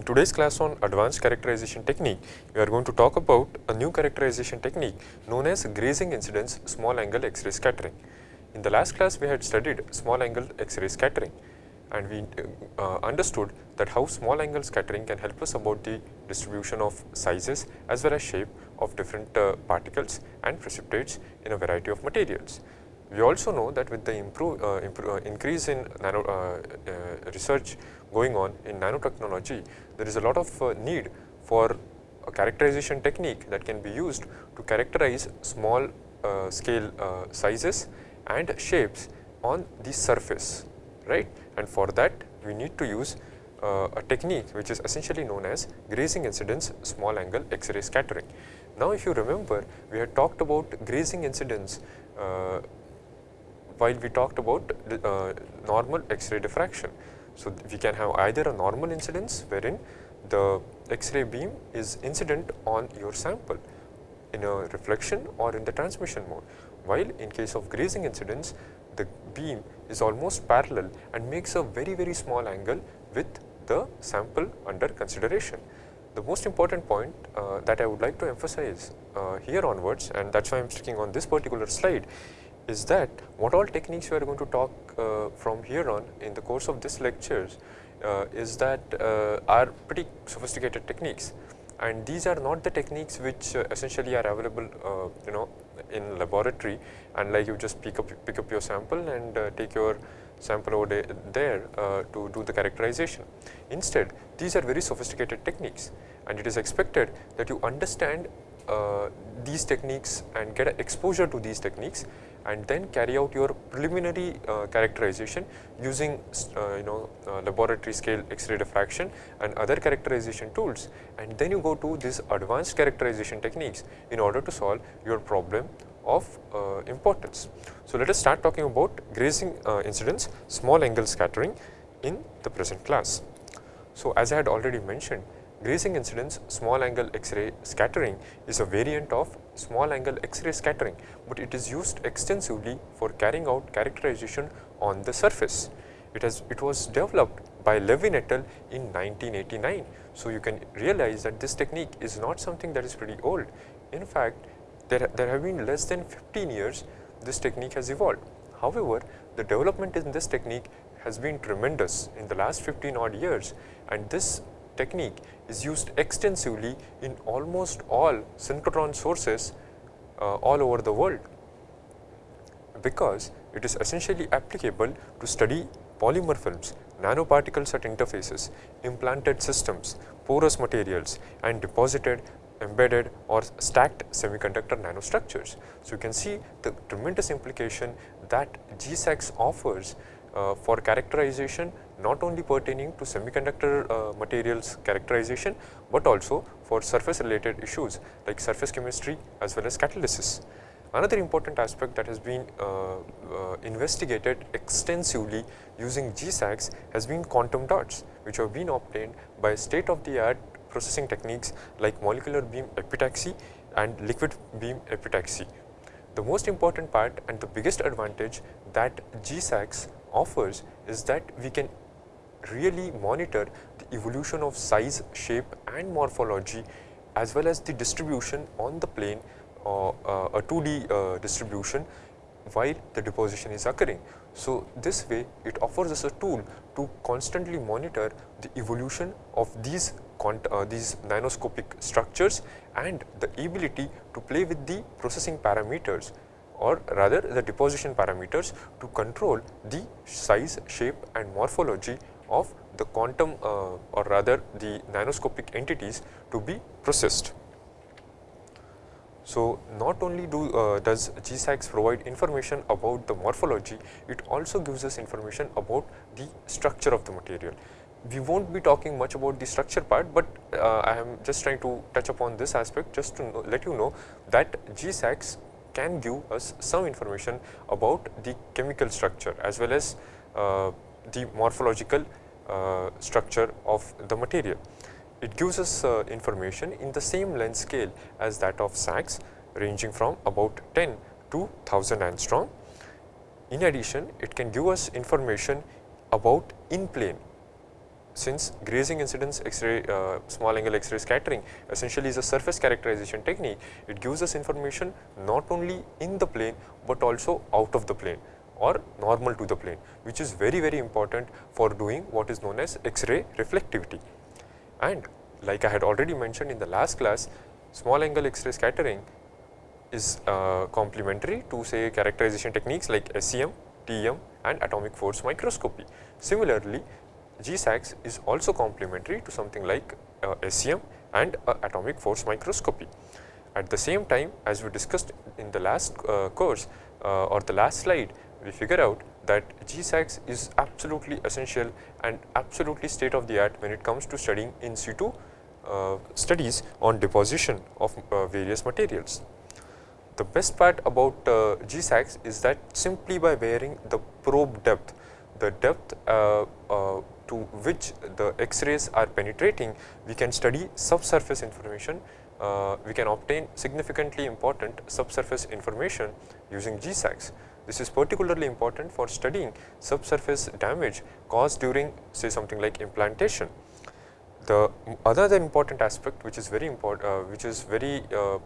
In today's class on advanced characterization technique, we are going to talk about a new characterization technique known as grazing incidence small angle X-ray scattering. In the last class, we had studied small angle X-ray scattering and we uh, understood that how small angle scattering can help us about the distribution of sizes as well as shape of different uh, particles and precipitates in a variety of materials. We also know that with the improve, uh, improve, uh, increase in nano uh, uh, research going on in nanotechnology, there is a lot of uh, need for a characterization technique that can be used to characterize small uh, scale sizes and shapes on the surface, right. And for that we need to use a technique which is essentially known as grazing incidence small angle X-ray scattering. Now if you remember, we had talked about grazing incidence uh, while we talked about uh, normal X-ray diffraction. So, we can have either a normal incidence wherein the X-ray beam is incident on your sample in a reflection or in the transmission mode, while in case of grazing incidence the beam is almost parallel and makes a very very small angle with the sample under consideration. The most important point uh, that I would like to emphasize uh, here onwards and that is why I am sticking on this particular slide is that what all techniques we are going to talk uh, from here on in the course of this lectures uh, is that uh, are pretty sophisticated techniques. And these are not the techniques which uh, essentially are available uh, you know in laboratory. And like you just pick up pick up your sample and uh, take your sample over there to do the characterization. Instead these are very sophisticated techniques. And it is expected that you understand these techniques and get exposure to these techniques and then carry out your preliminary uh, characterization using uh, you know uh, laboratory scale X-ray diffraction and other characterization tools and then you go to these advanced characterization techniques in order to solve your problem of uh, importance. So, let us start talking about grazing uh, incidence small angle scattering in the present class. So, as I had already mentioned Grazing incidence small angle X-ray scattering is a variant of small angle X-ray scattering, but it is used extensively for carrying out characterization on the surface. It has it was developed by Levine et al. in 1989. So, you can realize that this technique is not something that is pretty old. In fact, there, there have been less than 15 years this technique has evolved. However, the development in this technique has been tremendous in the last 15 odd years and this technique is used extensively in almost all synchrotron sources uh, all over the world because it is essentially applicable to study polymer films, nanoparticles at interfaces, implanted systems, porous materials and deposited embedded or stacked semiconductor nanostructures. So, you can see the tremendous implication that GSAXS offers uh, for characterization not only pertaining to semiconductor uh, materials characterization, but also for surface related issues like surface chemistry as well as catalysis. Another important aspect that has been uh, uh, investigated extensively using GSAXS has been quantum dots which have been obtained by state of the art processing techniques like molecular beam epitaxy and liquid beam epitaxy. The most important part and the biggest advantage that GSAXS offers is that we can really monitor the evolution of size, shape and morphology as well as the distribution on the plane uh, uh, a 2D uh, distribution while the deposition is occurring. So, this way it offers us a tool to constantly monitor the evolution of these uh, these nanoscopic structures and the ability to play with the processing parameters or rather the deposition parameters to control the size, shape and morphology of the quantum uh, or rather the nanoscopic entities to be processed. So, not only do uh, does GSAXS provide information about the morphology, it also gives us information about the structure of the material. We will not be talking much about the structure part, but uh, I am just trying to touch upon this aspect just to know, let you know that GSAXS can give us some information about the chemical structure as well as uh, the morphological structure of the material. It gives us uh, information in the same length scale as that of SAXS ranging from about 10 to 1000 angstrom. In addition, it can give us information about in plane since grazing incidence X-ray uh, small angle X-ray scattering essentially is a surface characterization technique, it gives us information not only in the plane but also out of the plane or normal to the plane which is very very important for doing what is known as X-ray reflectivity. And like I had already mentioned in the last class, small angle X-ray scattering is uh, complementary to say characterization techniques like SEM, TEM and atomic force microscopy. Similarly, GSAXS is also complementary to something like uh, SEM and uh, atomic force microscopy. At the same time as we discussed in the last uh, course uh, or the last slide, we figure out that GSAXS is absolutely essential and absolutely state of the art when it comes to studying in situ uh, studies on deposition of uh, various materials. The best part about uh, is that simply by varying the probe depth, the depth uh, uh, to which the X-rays are penetrating, we can study subsurface information, uh, we can obtain significantly important subsurface information using GSAXS. This is particularly important for studying subsurface damage caused during say something like implantation. The other important aspect which is very important, uh, which is very uh,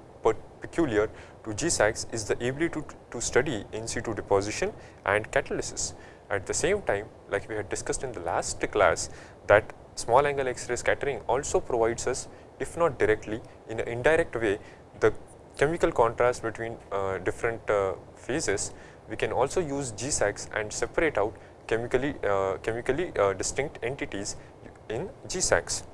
peculiar to GSAXS is the ability to, to study in situ deposition and catalysis. At the same time, like we had discussed in the last class, that small angle X-ray scattering also provides us, if not directly, in an indirect way, the chemical contrast between uh, different uh, phases. We can also use GSAXS and separate out chemically, uh, chemically uh, distinct entities in GSAXS.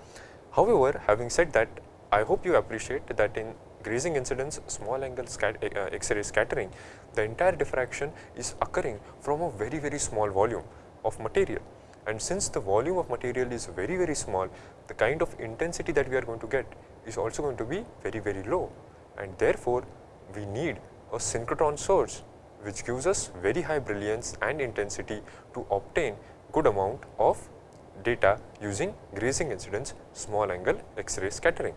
However, having said that, I hope you appreciate that in grazing incidence small angle uh, X-ray scattering, the entire diffraction is occurring from a very very small volume of material. And since the volume of material is very very small, the kind of intensity that we are going to get is also going to be very very low. And therefore, we need a synchrotron source which gives us very high brilliance and intensity to obtain good amount of data using grazing incidence small angle X-ray scattering.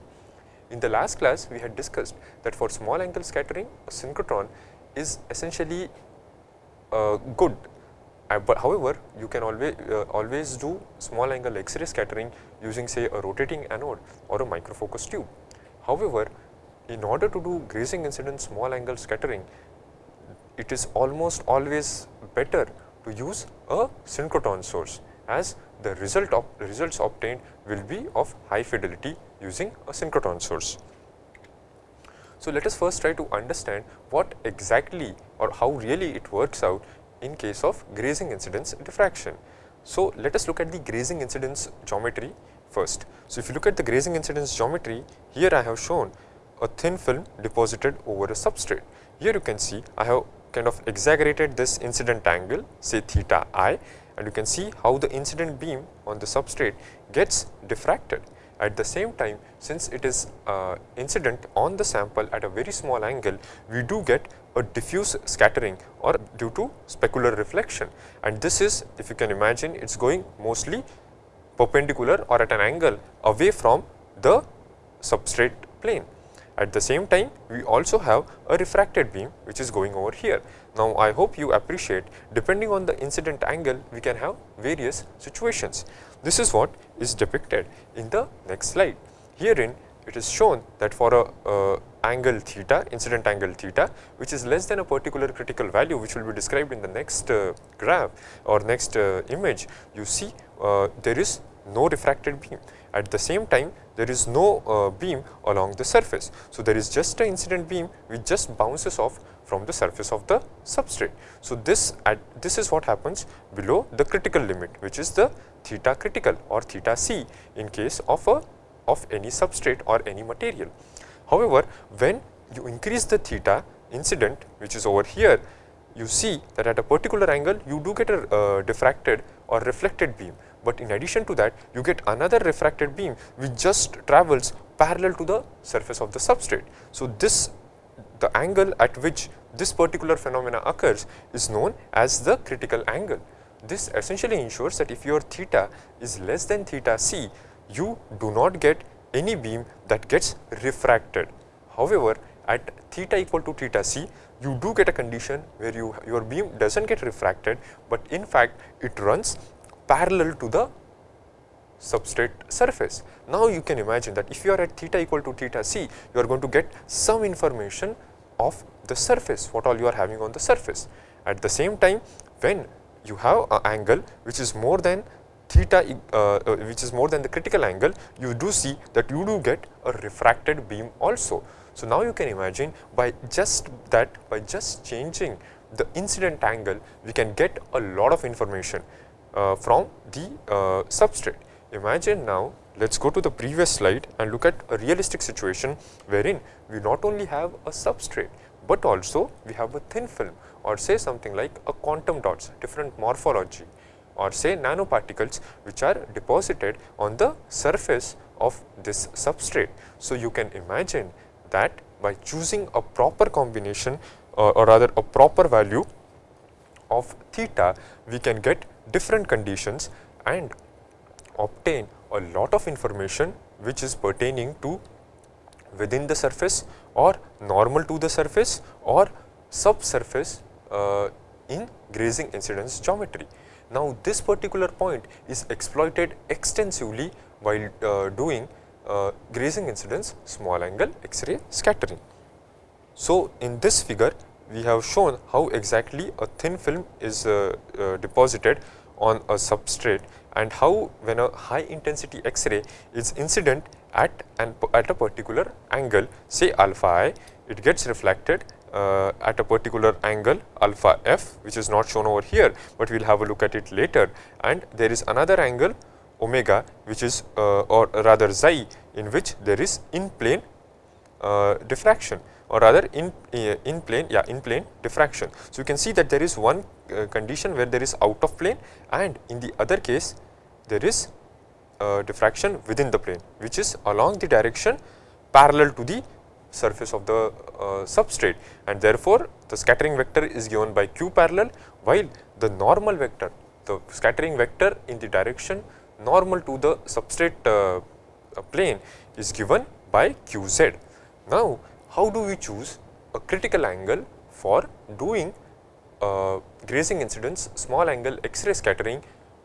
In the last class, we had discussed that for small angle scattering, a synchrotron is essentially uh, good. Uh, but however, you can always uh, always do small angle X-ray scattering using say a rotating anode or a microfocus tube. However, in order to do grazing incidence small angle scattering, it is almost always better to use a synchrotron source as the result of results obtained will be of high fidelity using a synchrotron source. So, let us first try to understand what exactly or how really it works out in case of grazing incidence diffraction. So, let us look at the grazing incidence geometry first. So, if you look at the grazing incidence geometry, here I have shown a thin film deposited over a substrate. Here you can see I have kind of exaggerated this incident angle say theta i and you can see how the incident beam on the substrate gets diffracted. At the same time, since it is uh, incident on the sample at a very small angle, we do get a diffuse scattering or due to specular reflection. And this is, if you can imagine, it is going mostly perpendicular or at an angle away from the substrate plane. At the same time, we also have a refracted beam which is going over here. Now, I hope you appreciate depending on the incident angle, we can have various situations. This is what is depicted in the next slide. Herein, it is shown that for a uh, angle theta, incident angle theta, which is less than a particular critical value, which will be described in the next uh, graph or next uh, image, you see uh, there is no refracted beam. At the same time, there is no uh, beam along the surface. So, there is just an incident beam which just bounces off from the surface of the substrate. So, this at this is what happens below the critical limit which is the theta critical or theta c in case of a of any substrate or any material. However, when you increase the theta incident which is over here you see that at a particular angle you do get a uh, diffracted or reflected beam but in addition to that you get another refracted beam which just travels parallel to the surface of the substrate. So, this the angle at which this particular phenomena occurs is known as the critical angle. This essentially ensures that if your theta is less than theta c, you do not get any beam that gets refracted. However, at theta equal to theta c, you do get a condition where you your beam does not get refracted, but in fact it runs parallel to the substrate surface. Now, you can imagine that if you are at theta equal to theta c, you are going to get some information of the surface, what all you are having on the surface. At the same time, when you have an angle which is more than theta uh, uh, which is more than the critical angle, you do see that you do get a refracted beam also. So, now you can imagine by just that by just changing the incident angle we can get a lot of information uh, from the uh, substrate. Imagine now let us go to the previous slide and look at a realistic situation wherein we not only have a substrate, but also we have a thin film or say something like a quantum dots different morphology or say nanoparticles which are deposited on the surface of this substrate. So, you can imagine that by choosing a proper combination uh, or rather a proper value of theta, we can get different conditions and obtain a lot of information which is pertaining to within the surface or normal to the surface or subsurface uh, in grazing incidence geometry. Now, this particular point is exploited extensively while uh, doing uh, grazing incidence small angle X-ray scattering. So, in this figure we have shown how exactly a thin film is uh, uh deposited on a substrate and how when a high intensity X-ray is incident at an at a particular angle say alpha i, it gets reflected uh, at a particular angle alpha f which is not shown over here, but we will have a look at it later. And there is another angle omega which is uh, or rather xi in which there is in plane uh, diffraction or rather in uh, in plane yeah in plane diffraction. So, you can see that there is one uh, condition where there is out of plane and in the other case there is uh, diffraction within the plane which is along the direction parallel to the surface of the uh, substrate and therefore, the scattering vector is given by q parallel while the normal vector the scattering vector in the direction normal to the substrate plane is given by qz. Now, how do we choose a critical angle for doing uh, grazing incidence small angle X-ray scattering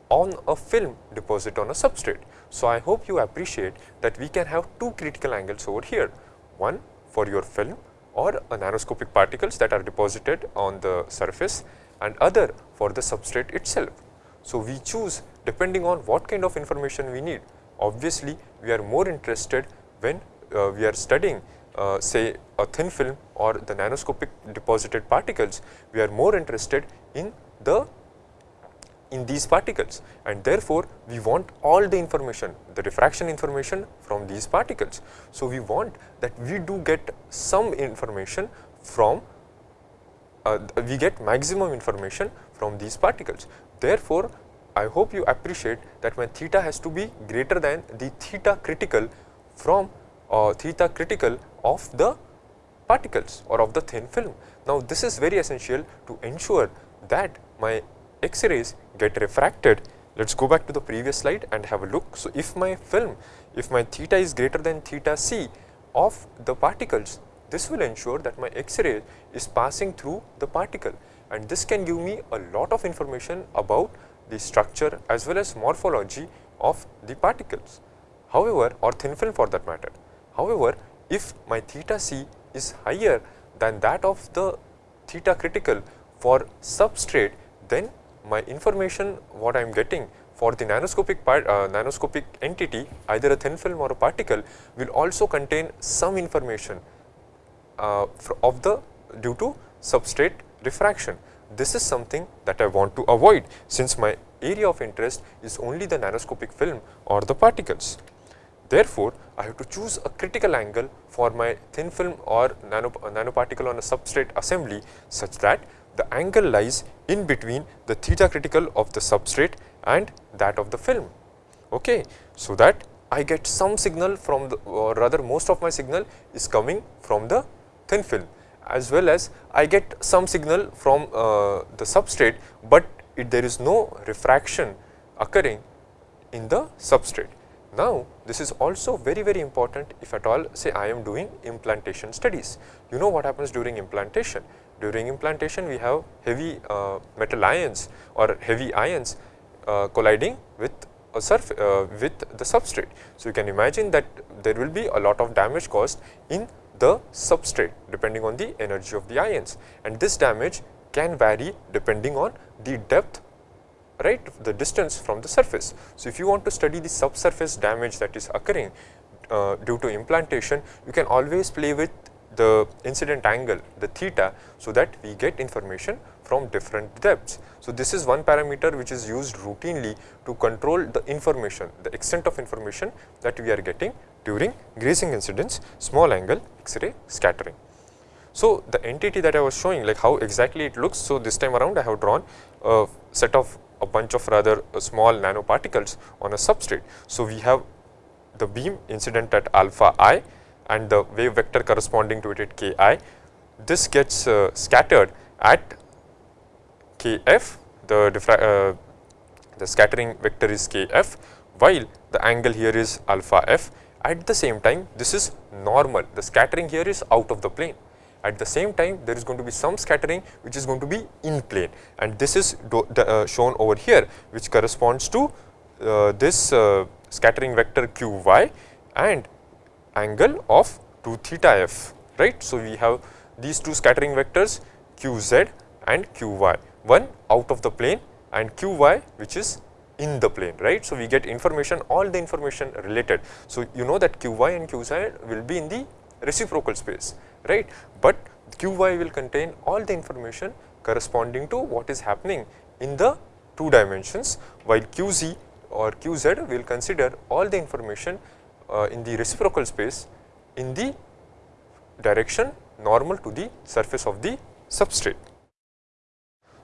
on a film deposit on a substrate. So, I hope you appreciate that we can have two critical angles over here, one for your film or a nanoscopic particles that are deposited on the surface and other for the substrate itself. So, we choose depending on what kind of information we need. Obviously, we are more interested when uh, we are studying uh, say a thin film or the nanoscopic deposited particles, we are more interested in the in these particles and therefore, we want all the information the diffraction information from these particles. So, we want that we do get some information from uh, we get maximum information from these particles. Therefore, I hope you appreciate that my theta has to be greater than the theta critical from uh, theta critical of the particles or of the thin film. Now, this is very essential to ensure that my X-rays get refracted, let us go back to the previous slide and have a look. So, if my film, if my theta is greater than theta c of the particles, this will ensure that my X-ray is passing through the particle and this can give me a lot of information about the structure as well as morphology of the particles. However, or thin film for that matter. However, if my theta c is higher than that of the theta critical for substrate, then my information what I am getting for the nanoscopic part, uh, nanoscopic entity either a thin film or a particle will also contain some information uh, of the due to substrate refraction. This is something that I want to avoid since my area of interest is only the nanoscopic film or the particles. Therefore, I have to choose a critical angle for my thin film or nano, nanoparticle on a substrate assembly such that the angle lies in between the theta critical of the substrate and that of the film. Okay. So, that I get some signal from the or rather most of my signal is coming from the thin film as well as I get some signal from uh, the substrate, but it, there is no refraction occurring in the substrate. Now, this is also very very important if at all say I am doing implantation studies. You know what happens during implantation? During implantation we have heavy uh, metal ions or heavy ions uh, colliding with a surf uh, with the substrate. So, you can imagine that there will be a lot of damage caused in the substrate depending on the energy of the ions and this damage can vary depending on the depth right the distance from the surface. So, if you want to study the subsurface damage that is occurring uh, due to implantation you can always play with the incident angle the theta so that we get information from different depths. So, this is one parameter which is used routinely to control the information the extent of information that we are getting during grazing incidence small angle X-ray scattering. So, the entity that I was showing like how exactly it looks. So, this time around I have drawn a set of a bunch of rather uh, small nanoparticles on a substrate. So, we have the beam incident at alpha i and the wave vector corresponding to it at k i. This gets uh, scattered at k f, the, uh, the scattering vector is k f, while the angle here is alpha f. At the same time, this is normal, the scattering here is out of the plane. At the same time, there is going to be some scattering which is going to be in plane and this is uh, shown over here which corresponds to uh, this uh, scattering vector q y and angle of 2 theta f, right. So, we have these two scattering vectors q z and q y, one out of the plane and q y which is in the plane, right. So, we get information all the information related. So, you know that q y and q z will be in the reciprocal space right, but Qy will contain all the information corresponding to what is happening in the two dimensions while Qz or Qz will consider all the information uh, in the reciprocal space in the direction normal to the surface of the substrate.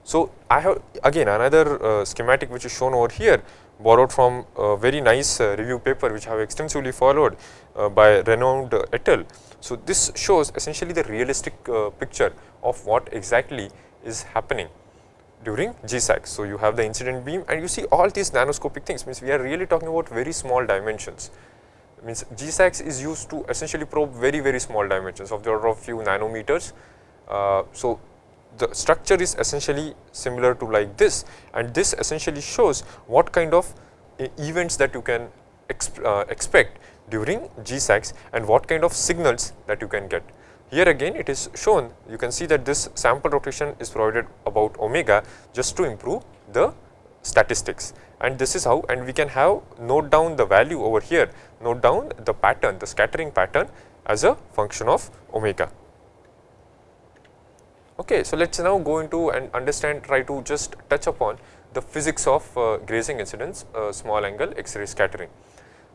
So, I have again another uh, schematic which is shown over here borrowed from a very nice uh, review paper which I have extensively followed uh, by Renaud et al. So, this shows essentially the realistic uh, picture of what exactly is happening during GISAXS. So, you have the incident beam and you see all these nanoscopic things means we are really talking about very small dimensions means GISAXS is used to essentially probe very very small dimensions of the order of few nanometers. Uh, so, the structure is essentially similar to like this and this essentially shows what kind of events that you can exp uh, expect during GISAXS and what kind of signals that you can get. Here again it is shown you can see that this sample rotation is provided about omega just to improve the statistics and this is how and we can have note down the value over here note down the pattern the scattering pattern as a function of omega. Okay, so let us now go into and understand try to just touch upon the physics of uh, grazing incidence uh, small angle X-ray scattering.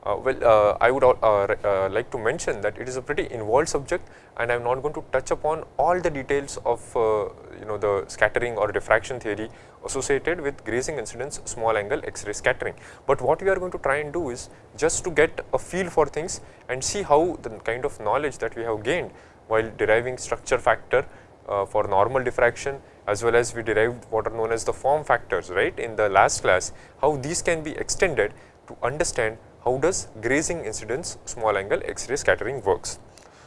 Uh, well, uh, I would uh, uh, like to mention that it is a pretty involved subject and I am not going to touch upon all the details of you know the scattering or diffraction theory associated with grazing incidence small angle X-ray scattering. But what we are going to try and do is just to get a feel for things and see how the kind of knowledge that we have gained while deriving structure factor uh, for normal diffraction as well as we derived what are known as the form factors right in the last class how these can be extended to understand how does grazing incidence small angle X-ray scattering works.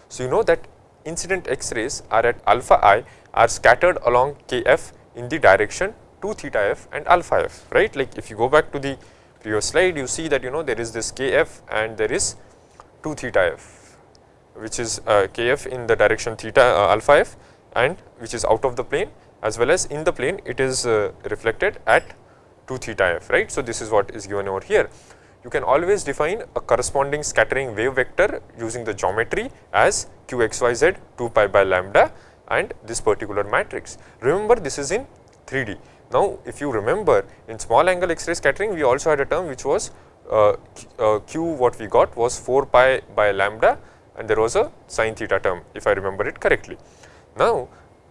So, you know that incident X-rays are at alpha i are scattered along kf in the direction 2 theta f and alpha f right like if you go back to the previous slide you see that you know there is this kf and there is 2 theta f which is uh, kf in the direction theta uh, alpha f and which is out of the plane as well as in the plane it is uh, reflected at 2 theta f right. So, this is what is given over here. You can always define a corresponding scattering wave vector using the geometry as q x y z 2 pi by lambda and this particular matrix. Remember this is in 3D. Now, if you remember in small angle X-ray scattering we also had a term which was uh, uh, q what we got was 4 pi by lambda and there was a sin theta term if I remember it correctly. Now,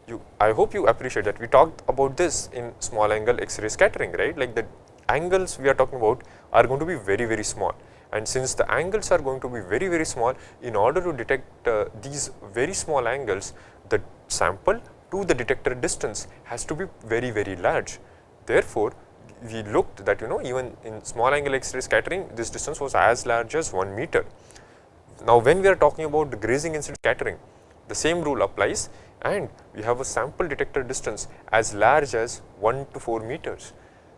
you, I hope you appreciate that we talked about this in small angle X-ray scattering, right? Like the angles we are talking about are going to be very, very small. And since the angles are going to be very, very small, in order to detect uh, these very small angles, the sample to the detector distance has to be very, very large. Therefore, we looked that you know even in small angle X-ray scattering, this distance was as large as 1 meter. Now, when we are talking about the grazing incident scattering, the same rule applies and we have a sample detector distance as large as 1 to 4 meters.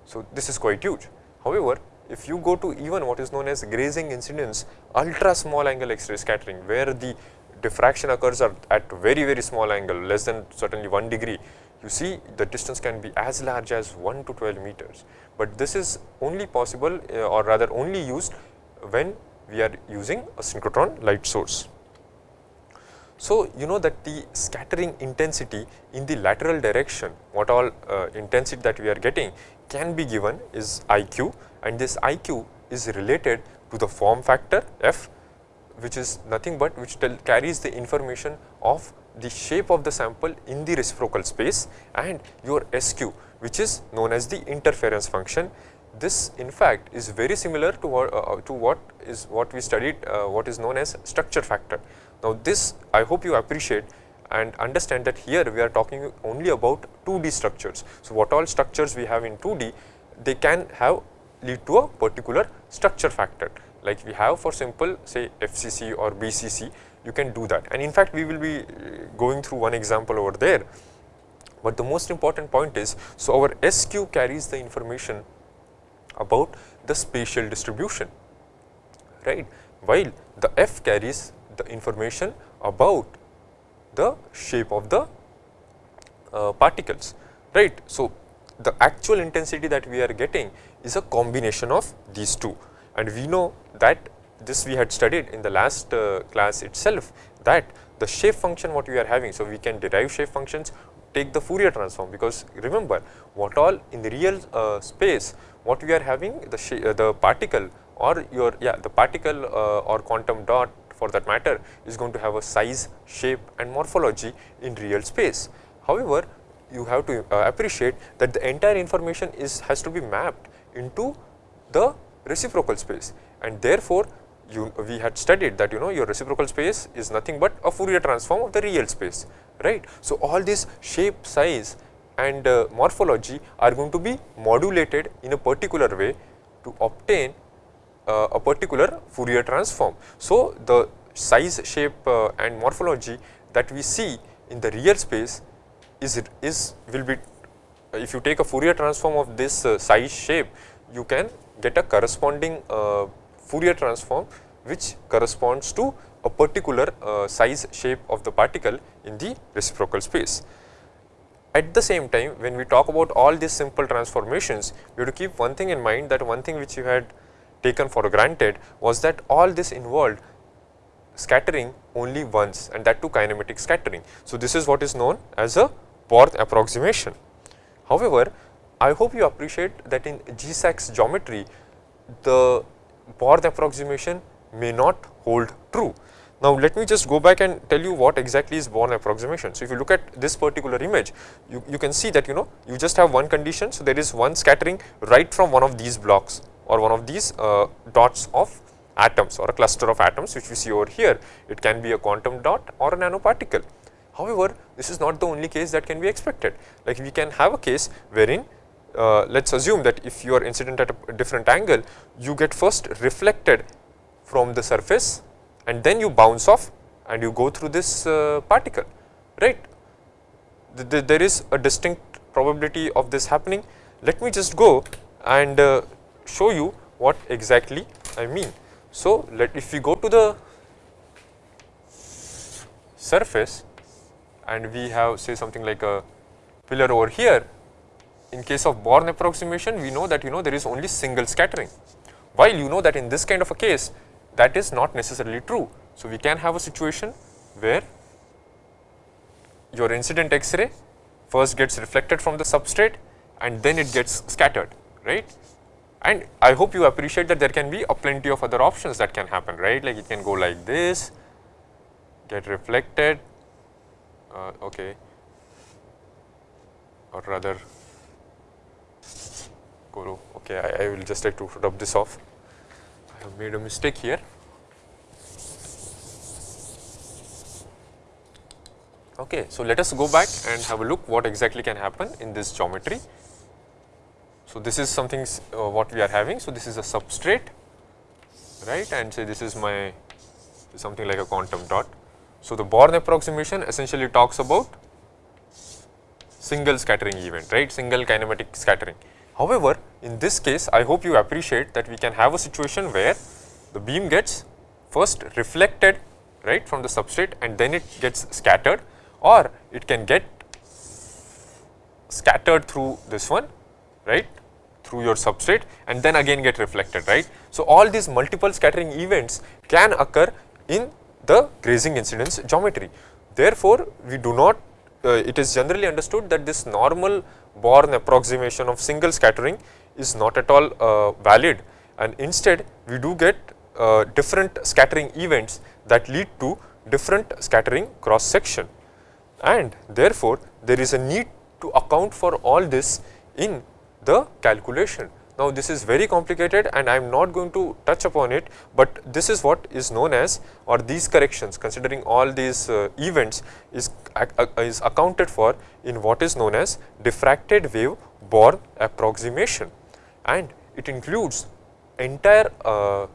So, this is quite huge. However, if you go to even what is known as grazing incidence ultra small angle X-ray scattering where the diffraction occurs at very very small angle less than certainly 1 degree you see the distance can be as large as 1 to 12 meters, but this is only possible uh, or rather only used when we are using a synchrotron light source. So, you know that the scattering intensity in the lateral direction what all uh, intensity that we are getting can be given is IQ and this IQ is related to the form factor f which is nothing but which carries the information of the shape of the sample in the reciprocal space and your SQ which is known as the interference function. This in fact is very similar to what, uh, to what is what we studied uh, what is known as structure factor. Now this I hope you appreciate and understand that here we are talking only about 2D structures. So what all structures we have in 2D they can have lead to a particular structure factor like we have for simple say FCC or BCC you can do that and in fact we will be uh, going through one example over there. But the most important point is so our SQ carries the information about the spatial distribution right while the F carries the information about the shape of the uh, particles right. So, the actual intensity that we are getting is a combination of these two and we know that this we had studied in the last uh, class itself that the shape function what we are having. So, we can derive shape functions take the Fourier transform because remember what all in the real uh, space what we are having the, uh, the particle or your yeah the particle uh, or quantum dot for that matter is going to have a size, shape and morphology in real space. However, you have to uh, appreciate that the entire information is has to be mapped into the reciprocal space and therefore, you we had studied that you know your reciprocal space is nothing but a Fourier transform of the real space right. So, all this shape size and uh, morphology are going to be modulated in a particular way to obtain uh, a particular Fourier transform. So, the size shape uh, and morphology that we see in the real space is is will be if you take a Fourier transform of this uh, size shape you can get a corresponding uh, Fourier transform which corresponds to a particular uh, size shape of the particle in the reciprocal space. At the same time when we talk about all these simple transformations you have to keep one thing in mind that one thing which you had taken for granted was that all this involved scattering only once and that too kinematic scattering. So, this is what is known as a Born approximation. However, I hope you appreciate that in GISAXS geometry the Born approximation may not hold true. Now, let me just go back and tell you what exactly is Born approximation. So, if you look at this particular image, you, you can see that you know you just have one condition. So, there is one scattering right from one of these blocks or one of these uh, dots of atoms or a cluster of atoms which we see over here. It can be a quantum dot or a nanoparticle. However, this is not the only case that can be expected. Like we can have a case wherein uh, let us assume that if you are incident at a different angle, you get first reflected from the surface and then you bounce off and you go through this uh, particle, right. The, the, there is a distinct probability of this happening. Let me just go and uh, show you what exactly I mean. So, let if we go to the surface and we have say something like a pillar over here. In case of Born approximation we know that you know there is only single scattering. While you know that in this kind of a case that is not necessarily true. So, we can have a situation where your incident X-ray first gets reflected from the substrate and then it gets scattered right? And I hope you appreciate that there can be a plenty of other options that can happen right? Like it can go like this get reflected uh, okay or rather Guru. Okay, I, I will just like to rub this off. I have made a mistake here. Okay, so let us go back and have a look what exactly can happen in this geometry. So, this is something uh, what we are having. So, this is a substrate right and say this is my something like a quantum dot. So, the Born approximation essentially talks about single scattering event right single kinematic scattering However, in this case I hope you appreciate that we can have a situation where the beam gets first reflected right from the substrate and then it gets scattered or it can get scattered through this one right through your substrate and then again get reflected right. So, all these multiple scattering events can occur in the grazing incidence geometry. Therefore, we do not uh, it is generally understood that this normal Born approximation of single scattering is not at all uh, valid and instead we do get uh, different scattering events that lead to different scattering cross section and therefore, there is a need to account for all this in the calculation. Now, this is very complicated and I am not going to touch upon it, but this is what is known as or these corrections considering all these uh, events is, uh, is accounted for in what is known as diffracted wave Born approximation. And it includes entire uh,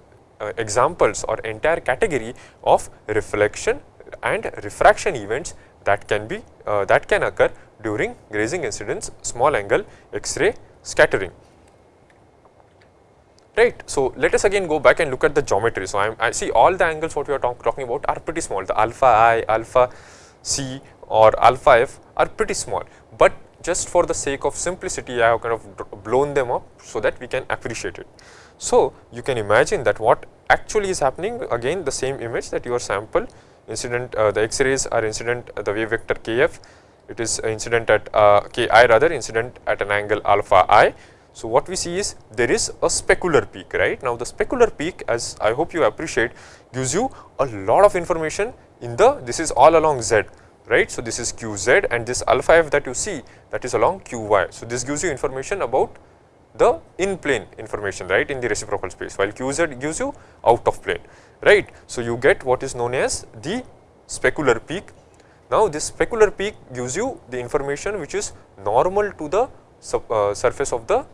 uh, examples or entire category of reflection and refraction events that can be uh, that can occur during grazing incidence small angle X-ray scattering right. So, let us again go back and look at the geometry. So, I, I see all the angles what we are talk, talking about are pretty small the alpha i, alpha c or alpha f are pretty small, but just for the sake of simplicity I have kind of blown them up so that we can appreciate it. So, you can imagine that what actually is happening again the same image that your sample incident uh, the x-rays are incident uh, the wave vector kf it is incident at uh, ki rather incident at an angle alpha i so, what we see is there is a specular peak right. Now, the specular peak as I hope you appreciate gives you a lot of information in the this is all along z right. So, this is qz and this alpha f that you see that is along qy. So, this gives you information about the in plane information right in the reciprocal space while qz gives you out of plane right. So, you get what is known as the specular peak. Now, this specular peak gives you the information which is normal to the uh, surface of the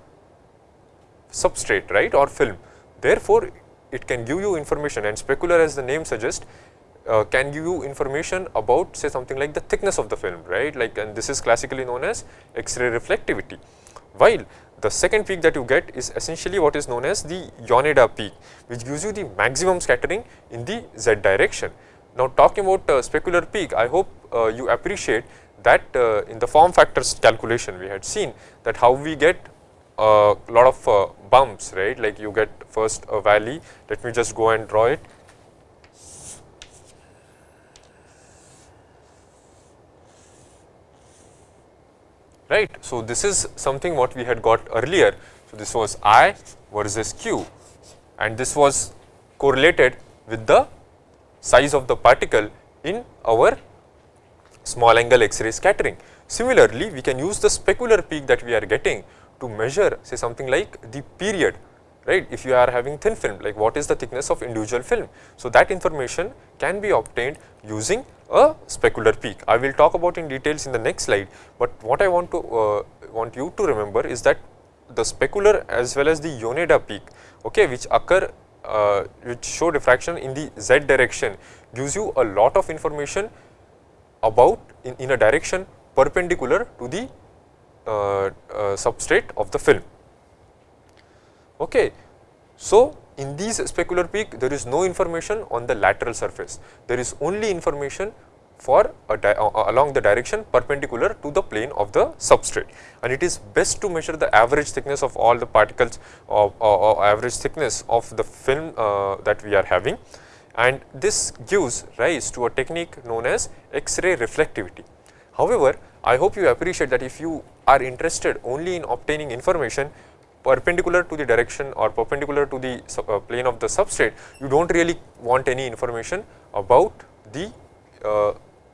substrate right or film. Therefore, it can give you information and specular as the name suggests uh, can give you information about say something like the thickness of the film right like and this is classically known as X-ray reflectivity. While the second peak that you get is essentially what is known as the Yoneda peak which gives you the maximum scattering in the z direction. Now talking about uh, specular peak I hope uh, you appreciate that uh, in the form factors calculation we had seen that how we get a lot of uh, bumps right? Like you get first a valley. Let me just go and draw it. Right? So this is something what we had got earlier. So this was i versus q. And this was correlated with the size of the particle in our small angle x-ray scattering. Similarly we can use the specular peak that we are getting to measure say something like the period right if you are having thin film like what is the thickness of individual film. So, that information can be obtained using a specular peak. I will talk about in details in the next slide, but what I want to uh, want you to remember is that the specular as well as the Yoneda peak okay, which occur uh, which show diffraction in the z direction gives you a lot of information about in, in a direction perpendicular to the Uh, uh, substrate of the film. Okay. So, in these specular peak there is no information on the lateral surface, there is only information for uh, uh, along the direction perpendicular to the plane of the substrate and it is best to measure the average thickness of all the particles or average thickness of the film uh, that we are having and this gives rise to a technique known as X-ray reflectivity. However, I hope you appreciate that if you are interested only in obtaining information perpendicular to the direction or perpendicular to the uh, plane of the substrate, you do not really want any information about the uh,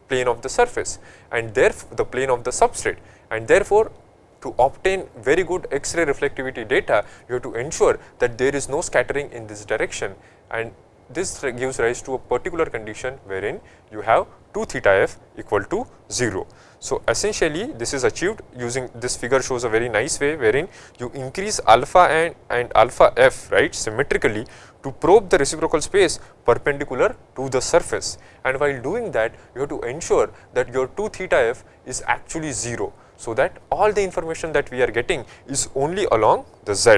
plane of the surface and therefore the plane of the substrate and therefore to obtain very good X-ray reflectivity data, you have to ensure that there is no scattering in this direction and this gives rise to a particular condition wherein you have 2 theta f equal to 0. So, essentially this is achieved using this figure shows a very nice way wherein you increase alpha and, and alpha f right symmetrically to probe the reciprocal space perpendicular to the surface and while doing that you have to ensure that your 2 theta f is actually 0. so that all the information that we are getting is only along the z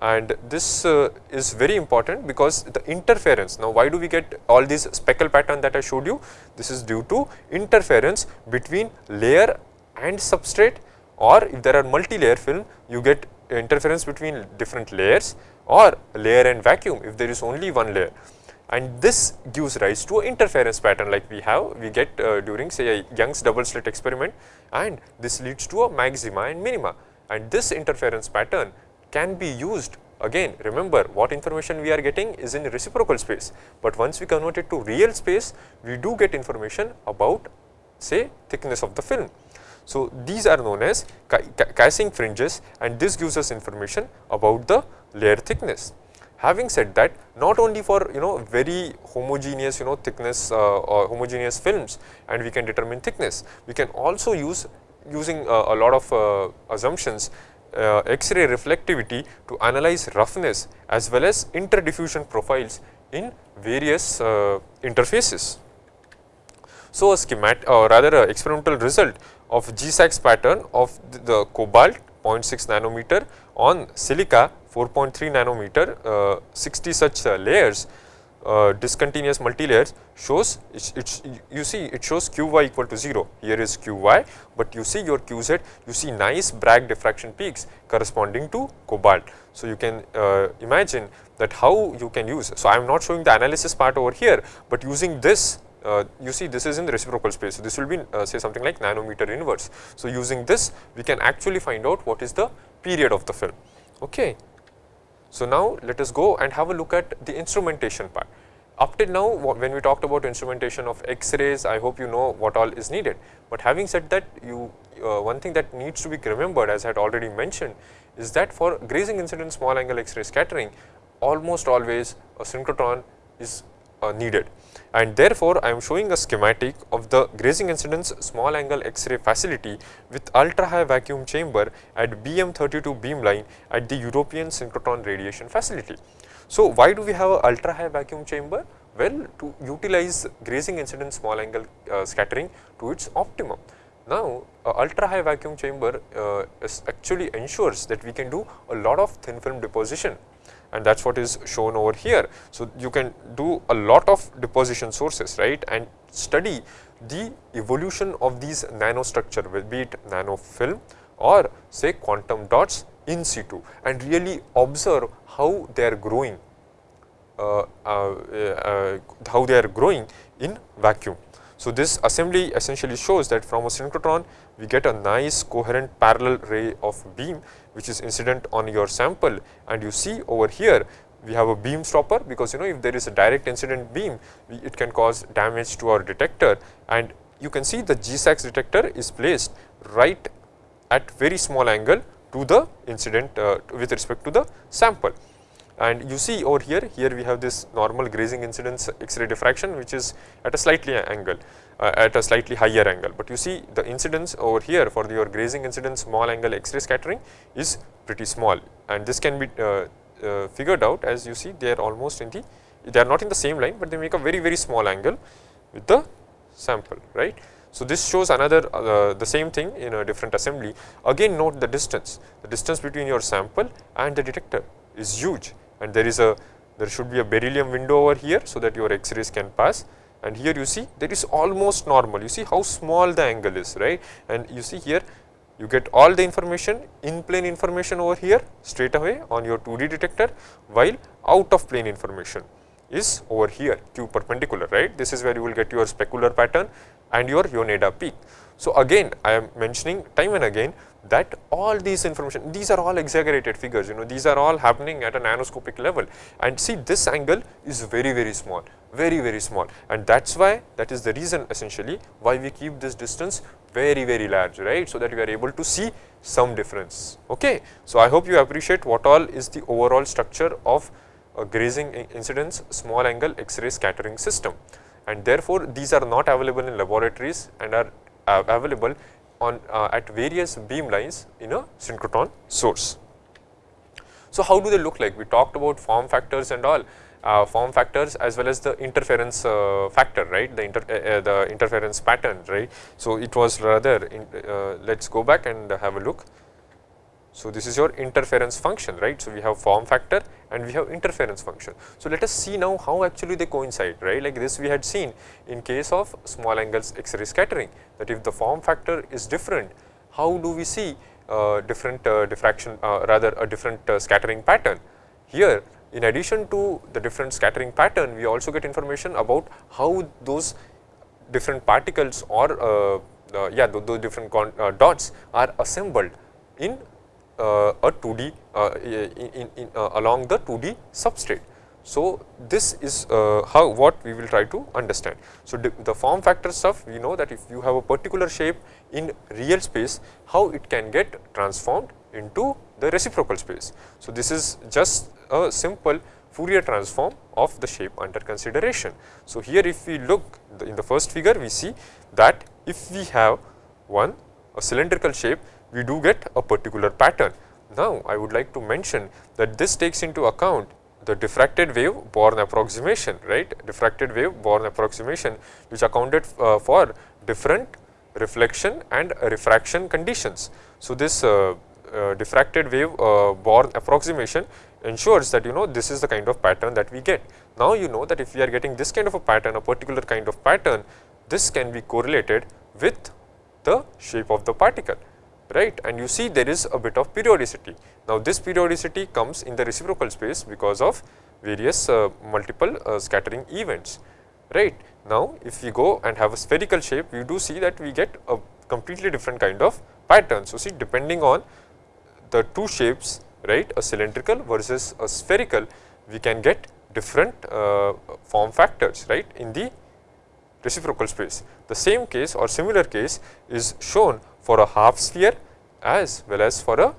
and this uh, is very important because the interference now why do we get all these speckle pattern that I showed you? This is due to interference between layer and substrate or if there are multi-layer film you get interference between different layers or layer and vacuum if there is only one layer. And this gives rise to interference pattern like we have we get uh, during say a Young's double slit experiment and this leads to a maxima and minima. And this interference pattern can be used again remember what information we are getting is in reciprocal space, but once we convert it to real space we do get information about say thickness of the film. So, these are known as Kiessig fringes and this gives us information about the layer thickness. Having said that not only for you know very homogeneous you know thickness uh, or homogeneous films and we can determine thickness, we can also use using uh, a lot of uh, assumptions uh, X-ray reflectivity to analyze roughness as well as interdiffusion profiles in various uh, interfaces. So, a schematic or rather a experimental result of GISAXS pattern of the, the cobalt 0.6 nanometer on silica 4.3 nanometer uh, 60 such uh, layers uh, discontinuous multilayers shows it's, it's, you see it shows qy equal to 0 here is qy but you see your qz you see nice Bragg diffraction peaks corresponding to cobalt. So you can uh, imagine that how you can use so i am not showing the analysis part over here but using this uh, you see this is in the reciprocal space. So this will be uh, say something like nanometer inverse. So using this we can actually find out what is the period of the film. Okay so, now let us go and have a look at the instrumentation part. Up till now when we talked about instrumentation of X-rays, I hope you know what all is needed. But having said that, you uh, one thing that needs to be remembered as I had already mentioned is that for grazing incident small angle X-ray scattering, almost always a synchrotron is uh, needed and therefore, I am showing a schematic of the grazing incidence small angle X-ray facility with ultra high vacuum chamber at BM32 beamline at the European synchrotron radiation facility. So, why do we have a ultra high vacuum chamber? Well, to utilize grazing incidence small angle uh, scattering to its optimum. Now, ultra high vacuum chamber uh, actually ensures that we can do a lot of thin film deposition and that is what is shown over here. So, you can do a lot of deposition sources right and study the evolution of these nanostructure be it nanofilm or say quantum dots in situ and really observe how they are growing uh, uh, uh, how they are growing in vacuum. So, this assembly essentially shows that from a synchrotron we get a nice coherent parallel ray of beam which is incident on your sample and you see over here we have a beam stopper because you know if there is a direct incident beam it can cause damage to our detector and you can see the GISAXS detector is placed right at very small angle to the incident uh, with respect to the sample. And you see over here, here we have this normal grazing incidence X-ray diffraction which is at a slightly angle uh, at a slightly higher angle. But you see the incidence over here for your grazing incidence small angle X-ray scattering is pretty small and this can be uh, uh, figured out as you see they are almost in the they are not in the same line, but they make a very very small angle with the sample right. So, this shows another uh, the same thing in a different assembly again note the distance the distance between your sample and the detector is huge and there is a there should be a beryllium window over here so that your x-rays can pass. And here you see there is almost normal. You see how small the angle is right? And you see here you get all the information in plane information over here straight away on your 2D detector while out of plane information is over here q perpendicular right? This is where you will get your specular pattern and your Yoneda peak. So, again I am mentioning time and again that all these information these are all exaggerated figures you know these are all happening at a nanoscopic level. And see this angle is very very small very very small. And that is why that is the reason essentially why we keep this distance very very large right? So that we are able to see some difference okay? So i hope you appreciate what all is the overall structure of a grazing incidence small angle x-ray scattering system. And therefore these are not available in laboratories and are available on uh, at various beam lines in a synchrotron source. So, how do they look like? We talked about form factors and all uh, form factors as well as the interference uh, factor, right, the, inter, uh, uh the interference pattern, right. So, it was rather, in, uh, let us go back and have a look. So, this is your interference function, right. So, we have form factor and we have interference function. So, let us see now how actually they coincide, right, like this we had seen in case of small angles X-ray scattering that if the form factor is different, how do we see uh, different diffraction, rather a different scattering pattern. Here in addition to the different scattering pattern, we also get information about how those different particles or uh, uh, yeah those, different uh, dots are assembled in uh, a 2D uh, in, in, uh, along the 2D substrate. So, this is how what we will try to understand. So, the form factor stuff we know that if you have a particular shape in real space how it can get transformed into the reciprocal space. So, this is just a simple Fourier transform of the shape under consideration. So, here if we look in the first figure we see that if we have one a cylindrical shape we do get a particular pattern. Now, I would like to mention that this takes into account the diffracted wave Born approximation right diffracted wave Born approximation which accounted uh, for different reflection and refraction conditions. So, this uh, uh, diffracted wave uh, Born approximation ensures that you know this is the kind of pattern that we get. Now, you know that if we are getting this kind of a pattern a particular kind of pattern this can be correlated with the shape of the particle right and you see there is a bit of periodicity. Now, this periodicity comes in the reciprocal space because of various uh, multiple uh, scattering events right. Now, if we go and have a spherical shape we do see that we get a completely different kind of pattern. So, see depending on the two shapes right a cylindrical versus a spherical we can get different uh, form factors right in the reciprocal space. The same case or similar case is shown for a half sphere as well as for a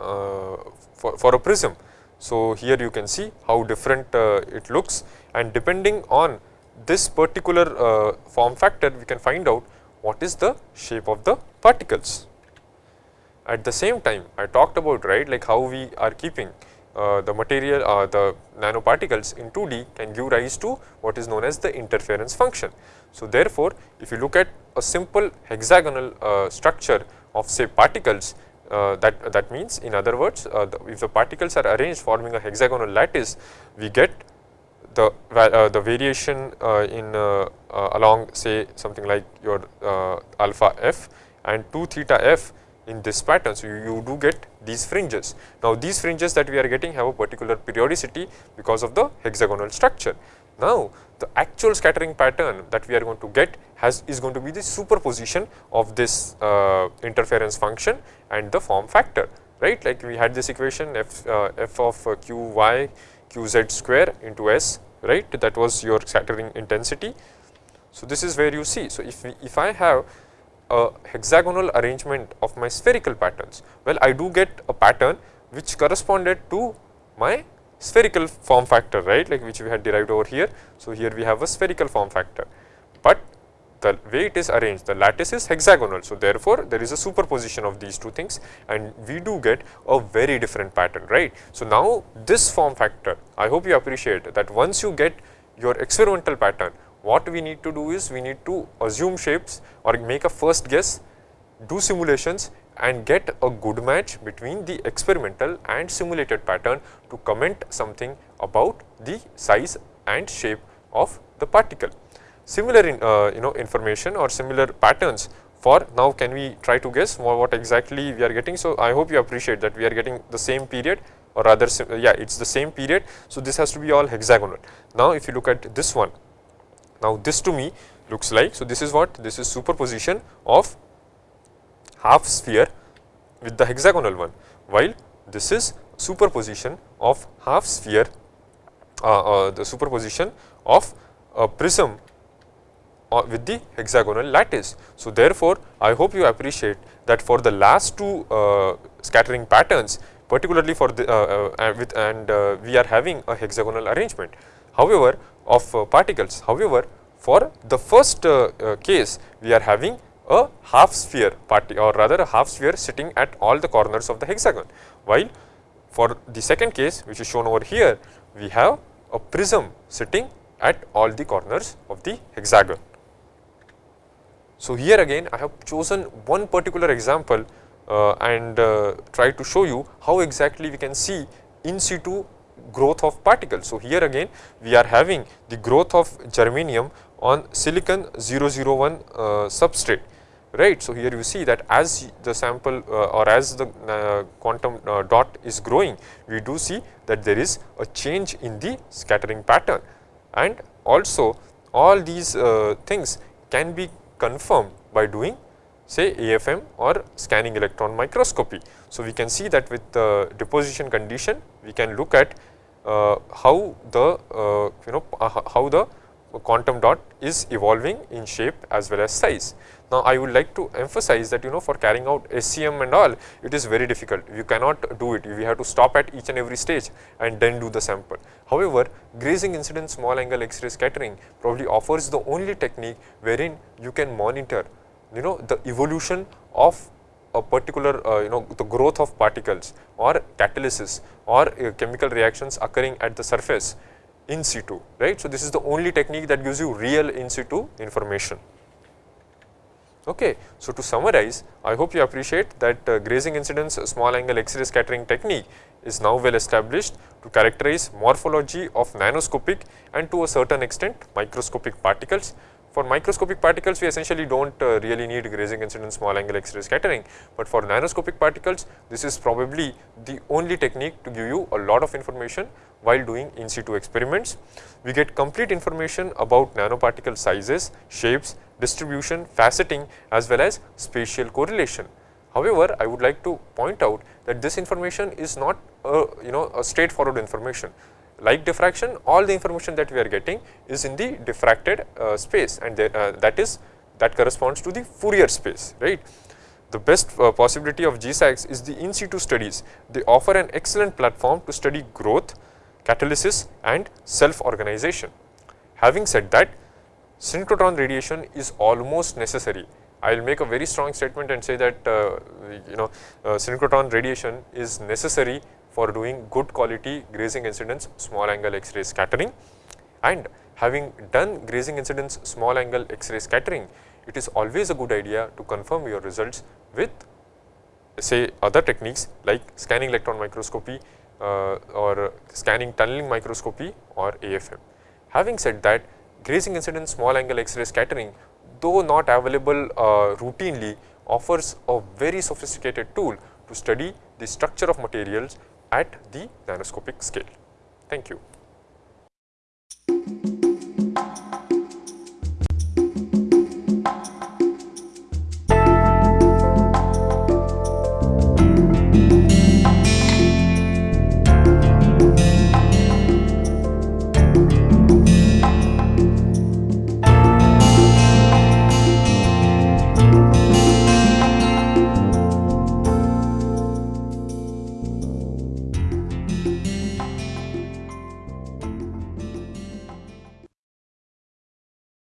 uh, for, for a prism. So, here you can see how different uh, it looks and depending on this particular uh, form factor we can find out what is the shape of the particles. At the same time, I talked about right like how we are keeping the material uh, the nanoparticles in 2D can give rise to what is known as the interference function. So, therefore, if you look at a simple hexagonal uh, structure of say particles uh, that that means in other words uh, the, if the particles are arranged forming a hexagonal lattice we get the uh, the variation in along say something like your alpha f and 2 theta f in this pattern. So, you, you do get these fringes. Now, these fringes that we are getting have a particular periodicity because of the hexagonal structure. Now, the actual scattering pattern that we are going to get has is going to be the superposition of this uh, interference function and the form factor right like we had this equation f uh, f of uh, q y q z square into s right that was your scattering intensity. So, this is where you see. So, if if I have a hexagonal arrangement of my spherical patterns? Well, I do get a pattern which corresponded to my spherical form factor, right, like which we had derived over here. So, here we have a spherical form factor, but the way it is arranged, the lattice is hexagonal. So, therefore, there is a superposition of these two things and we do get a very different pattern, right. So, now this form factor, I hope you appreciate that once you get your experimental pattern, what we need to do is we need to assume shapes or make a first guess, do simulations and get a good match between the experimental and simulated pattern to comment something about the size and shape of the particle. Similar in, uh, you know information or similar patterns for now can we try to guess what exactly we are getting. So, I hope you appreciate that we are getting the same period or rather yeah it is the same period. So, this has to be all hexagonal. Now, if you look at this one now, this to me looks like, so this is what? This is superposition of half sphere with the hexagonal one, while this is superposition of half sphere, uh, uh, the superposition of a prism uh, with the hexagonal lattice. So, therefore, I hope you appreciate that for the last two uh, scattering patterns particularly for the uh, uh, with and we are having a hexagonal arrangement. However, of uh, particles. However, for the first uh, uh, case we are having a half sphere party or rather a half sphere sitting at all the corners of the hexagon, while For the second case which is shown over here, we have a prism sitting at all the corners of the hexagon. So, here again I have chosen one particular example uh, and uh, try to show you how exactly we can see in situ growth of particles. So, here again we are having the growth of germanium on silicon 001 uh, substrate right. So, here you see that as the sample uh, or as the uh, quantum uh, dot is growing we do see that there is a change in the scattering pattern and also all these uh, things can be confirmed by doing say AFM or scanning electron microscopy. So, we can see that with the deposition condition we can look at how the uh, you know how the quantum dot is evolving in shape as well as size. Now, I would like to emphasize that you know for carrying out SEM and all it is very difficult you cannot do it you have to stop at each and every stage and then do the sample. However, grazing incident small angle X-ray scattering probably offers the only technique wherein you can monitor you know the evolution of a particular uh, you know the growth of particles or catalysis or uh, chemical reactions occurring at the surface in situ right. So, this is the only technique that gives you real in situ information. Okay. So, to summarize I hope you appreciate that uh, grazing incidence small angle X-ray scattering technique is now well established to characterize morphology of nanoscopic and to a certain extent microscopic particles. For microscopic particles we essentially do not uh, really need grazing incidence small angle X-ray scattering, but for nanoscopic particles this is probably the only technique to give you a lot of information while doing in situ experiments. We get complete information about nanoparticle sizes, shapes, distribution, faceting as well as spatial correlation. However, I would like to point out that this information is not a, you know a straightforward information. Like diffraction, all the information that we are getting is in the diffracted uh, space and uh, that is that corresponds to the Fourier space, right. The best uh, possibility of GISAXS is the in situ studies. They offer an excellent platform to study growth, catalysis and self organization. Having said that, synchrotron radiation is almost necessary. I will make a very strong statement and say that uh, you know uh, synchrotron radiation is necessary for doing good quality grazing incidence small angle X-ray scattering and having done grazing incidence small angle X-ray scattering, it is always a good idea to confirm your results with say other techniques like scanning electron microscopy uh, or scanning tunneling microscopy or AFM. Having said that, grazing incidence small angle X-ray scattering though not available uh, routinely offers a very sophisticated tool to study the structure of materials at the nanoscopic scale. Thank you.